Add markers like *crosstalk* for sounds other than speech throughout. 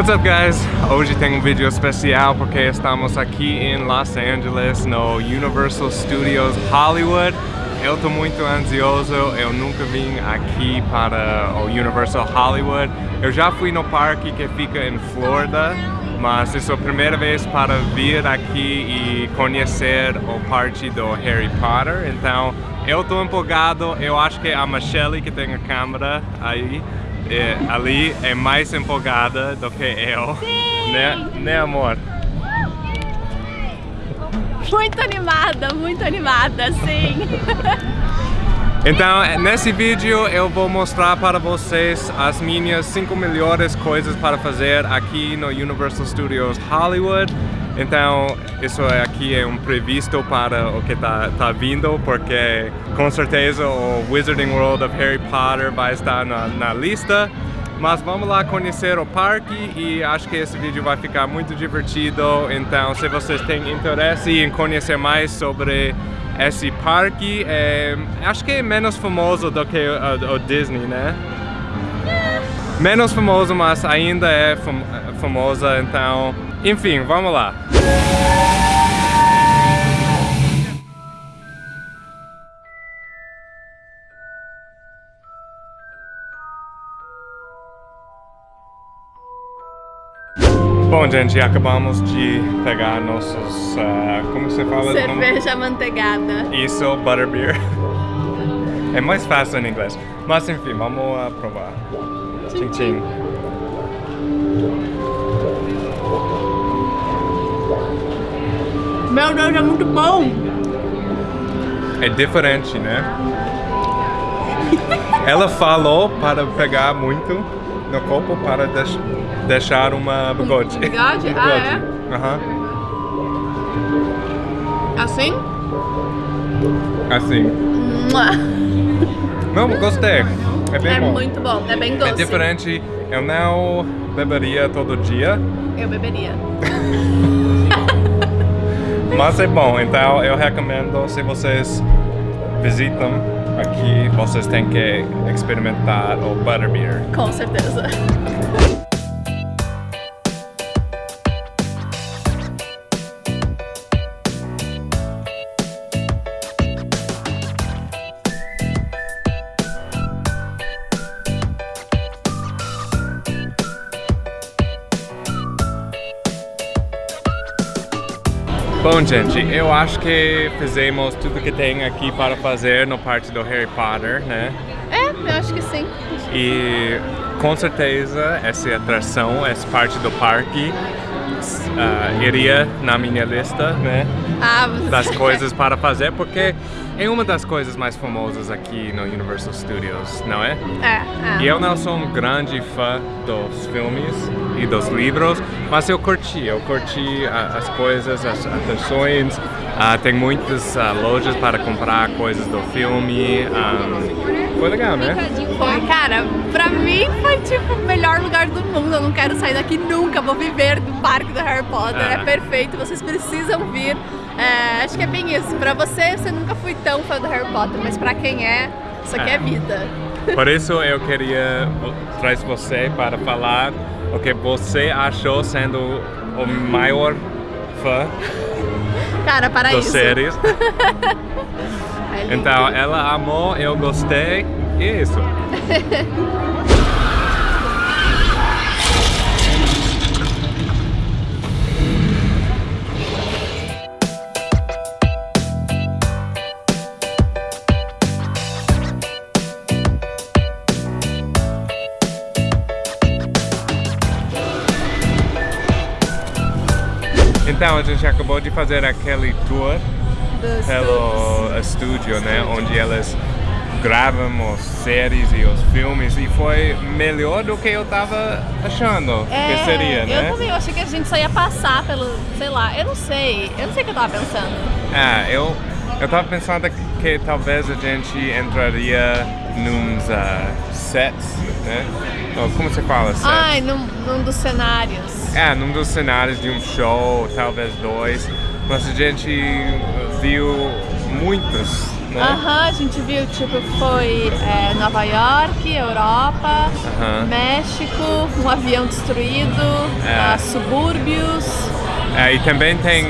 What's up guys? Hoje tem um vídeo especial porque estamos aqui em Los Angeles no Universal Studios Hollywood. Eu estou muito ansioso, eu nunca vim aqui para o Universal Hollywood. Eu já fui no parque que fica em Florida mas é a primeira vez para vir aqui e conhecer o parque do Harry Potter, então eu estou empolgado, eu acho que a Michelle que tem a câmera aí, é, ali é mais empolgada do que eu, Sim. né, né amor? Muito animada, muito animada, sim. Então, nesse vídeo eu vou mostrar para vocês as minhas 5 melhores coisas para fazer aqui no Universal Studios Hollywood. Então, isso aqui é um previsto para o que está tá vindo, porque com certeza o Wizarding World of Harry Potter vai estar na, na lista. Mas vamos lá conhecer o parque e acho que esse vídeo vai ficar muito divertido. Então, se vocês têm interesse em conhecer mais sobre esse parque é, acho que é menos famoso do que o, o Disney, né? Menos famoso, mas ainda é fam famosa, então... Enfim, vamos lá! Bom, gente, acabamos de pegar nossos, uh, como você fala? Cerveja manteigada. Isso, butterbeer. É mais fácil em inglês. Mas enfim, vamos uh, provar. Tchim, tchim. Meu Deus, é muito bom! É diferente, né? Ela falou para pegar muito no copo para deix deixar uma bigode. Um bigode? um Ah, é? Aham. Assim? Assim. Não, gostei. É bem É bom. muito bom, é bem doce. É diferente. Eu não beberia todo dia, Eu beberia. *laughs* mas é bom. Então eu recomendo se vocês visitam aqui, vocês têm que experimentar o butterbeer. Com certeza. Bom, gente, eu acho que fizemos tudo que tem aqui para fazer no parte do Harry Potter, né? É, eu acho que sim. E com certeza essa atração, essa parte do parque uh, iria na minha lista, né? Ah, Das *laughs* coisas para fazer, porque é uma das coisas mais famosas aqui no Universal Studios, não é? É, é. E eu não sou um grande fã dos filmes e dos livros, mas eu curti, eu curti as coisas, as atrações. Ah, tem muitas ah, lojas para comprar coisas do filme. ah, foi legal, né? Foi, cara, pra mim foi tipo o melhor lugar do mundo. Eu não quero sair daqui nunca. Vou viver do parque do Harry Potter. Ah. É perfeito, vocês precisam vir. É, acho que é bem isso. Pra você, você nunca fui tão fã do Harry Potter, mas pra quem é, isso aqui é, É. vida. *laughs* Por isso eu queria trazer você para falar o que você achou sendo o maior fã Cara, para das isso. séries. *laughs* É. Então ela amou, eu gostei e é isso. *laughs* Então a gente acabou de fazer aquele tour Dos pelo estúdio, né? Onde elas gravam as séries e os filmes e foi melhor do que eu tava achando É, que seria, né? Eu também, eu achei que a gente só ia passar pelo, sei lá, eu não sei, eu não sei o que eu tava pensando. É, eu, eu tava pensando que, que talvez a gente entraria nos ah, sets, né? Como você fala, sets? Ai, num, num dos cenários. É, num dos cenários de um show, talvez dois, mas a gente viu muitos né? Aham, a gente viu, tipo, foi é, Nova York, Europa, Aham. México, um avião destruído, É. ah, subúrbios. É, e também tem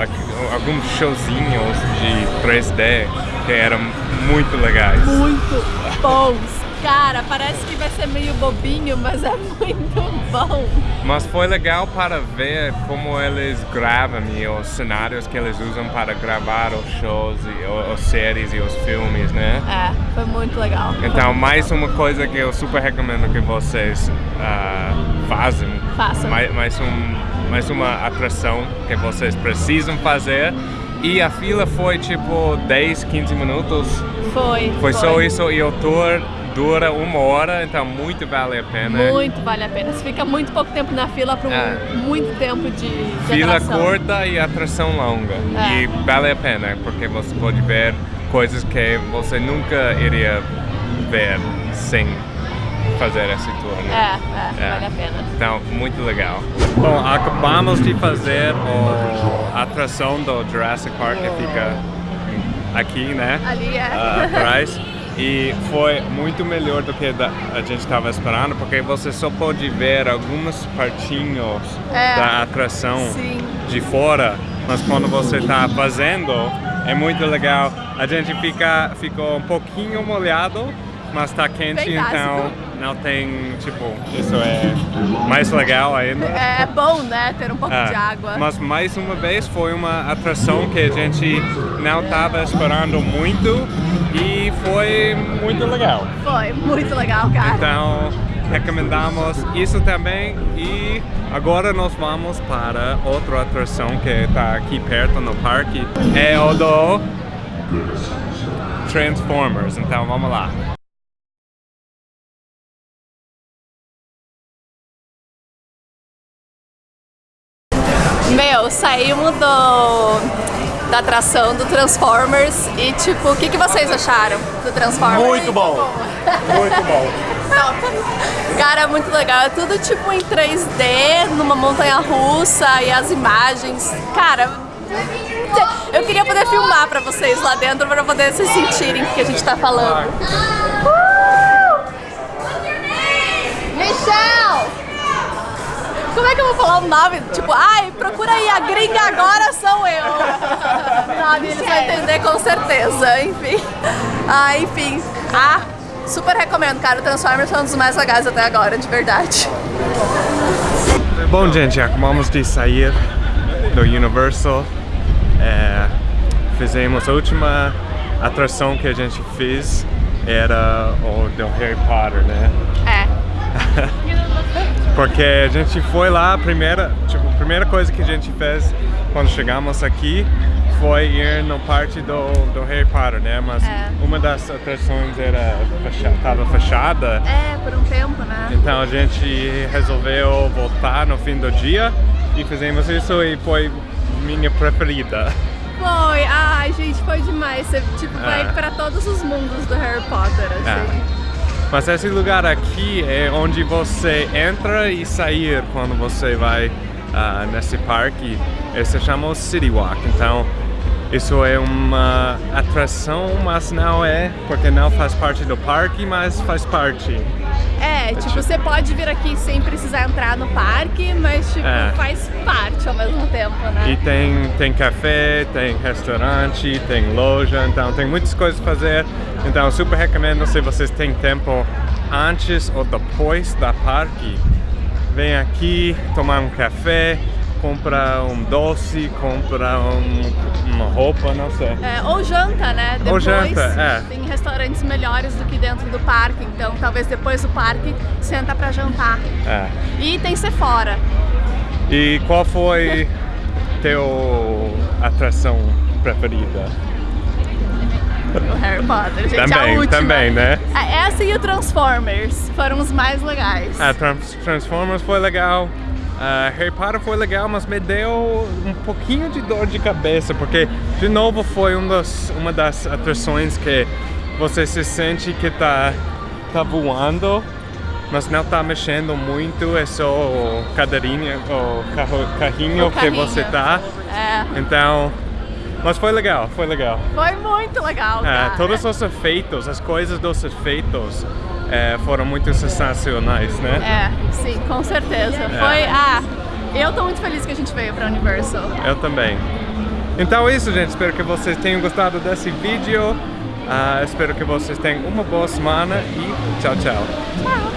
aqui- alguns showzinhos de 3D que eram muito legais. muito bons. Cara, parece que vai ser meio bobinho, mas é muito bom. Mas foi legal para ver como eles gravam e os cenários que eles usam para gravar os shows, e, os séries e os filmes, né? É, foi muito legal. Então, mais uma coisa que eu super recomendo que vocês ah, fazem. Façam. Mais, mais, um, mais uma atração que vocês precisam fazer. E a fila foi tipo 10, 15 minutos. Foi. Foi só isso e o tour dura uma hora, então muito vale a pena. Muito vale a pena. Você fica muito pouco tempo na fila para um, É. muito tempo de, de Fila atração. curta e atração longa. É. E vale a pena, porque você pode ver coisas que você nunca iria ver sem fazer esse tour, É, né? é, É. vale a pena. Então, muito legal. Bom, acabamos de fazer o- a atração do Jurassic Park que fica aqui, né? Ali é. ah, atrás. *laughs* E foi muito melhor do que a gente estava esperando, porque você só pode ver alguns partinhos É. da atração Sim. de fora, mas quando você está fazendo é muito legal. A gente fica ficou um pouquinho molhado, mas está quente, então não tem tipo isso é mais legal ainda. É bom, né? Ter um pouco É, de água. Mas mais uma vez foi uma atração que a gente não estava esperando muito e foi muito legal. Foi muito legal, cara. Então recomendamos isso também e agora nós vamos para outra atração que está aqui perto no parque. É o do Transformers. Então vamos lá. Meu, saímos do, da atração do Transformers e tipo, o que, que vocês acharam do Transformers? Muito bom. Muito bom. Cara, muito legal. É tudo tipo em 3D, numa montanha russa e as imagens. Cara, eu queria poder filmar pra vocês lá dentro pra poder se sentirem o que a gente tá falando. Uh! Michelle! Como é que eu vou falar o nome? Tipo, ai, procura aí, a gringa agora sou eu. *laughs* Sabe, eles vão entender com certeza, enfim. Ah, enfim. Ah, super recomendo, cara. O Transformers foi um dos mais legais até agora, de verdade. Bom, gente, acabamos de sair do Universal. É, fizemos a última atração que a gente fez era o do Harry Potter, né? É. Porque a gente foi lá, a primeira, tipo, a primeira coisa que a gente fez quando chegamos aqui foi ir no parque do, do Harry Potter, né? Mas É. uma das atrações era fecha, tava fechada, É, por um tempo, né? então a gente resolveu voltar no fim do dia e fizemos isso e foi minha preferida. Foi, ai gente, foi demais. Você tipo, vai É. pra todos os mundos do Harry Potter, assim. Mas esse lugar aqui é onde você entra e sair quando você vai ah, nesse parque. Esse se chama City Walk. Então, isso é uma atração, mas não é, porque não faz parte do parque, mas faz parte. É, tipo, você pode vir aqui sem precisar entrar no parque, mas tipo, É. faz parte ao mesmo tempo, né? E tem, tem café, tem restaurante, tem loja, então tem muitas coisas a fazer. Então eu super recomendo se vocês têm tempo antes ou depois da parque, vem aqui tomar um café, comprar um doce, comprar um- uma roupa, não sei. É, ou janta, né? Ou Depois janta, é. tem restaurantes melhores do que dentro do parque, então talvez depois do parque senta pra jantar. É. E tem Sephora. E qual foi *laughs* teu atração preferida? O Harry Potter, gente, a Também, última. também, né? É, Essa e o Transformers foram os mais legais. A Trans- Transformers foi legal. Ah, Harry Potter foi legal, mas me deu um pouquinho de dor de cabeça, porque de novo foi um dos, uma das atrações que você se sente que tá, tá voando, mas não tá mexendo muito, é só o cadeirinha, o carro, carrinho, O que você carrinho. tá. É. Então Mas foi legal, foi legal. Foi muito legal, cara. todos os efeitos, as coisas dos efeitos é, foram muito sensacionais, né? É, sim, com certeza. Foi, ah, eu tô muito feliz que a gente veio pra Universal. Eu também. Então é isso, gente. Espero que vocês tenham gostado desse vídeo. Ah, espero que vocês tenham uma boa semana e tchau, tchau. Tchau!